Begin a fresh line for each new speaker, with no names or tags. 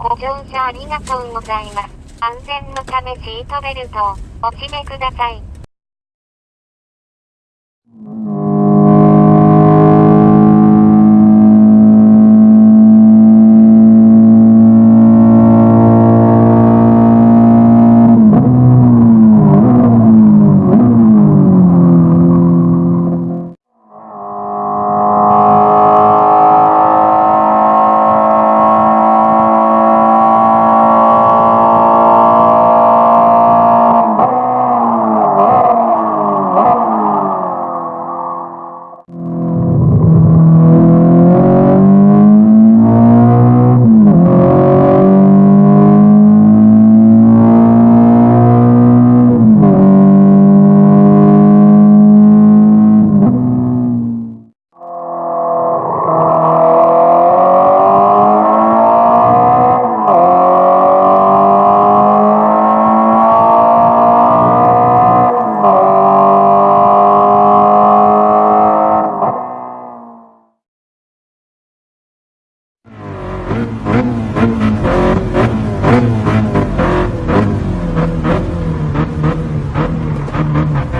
ご乗車ありがとうございます。安全のためシートベルトをお締めください。Thank you.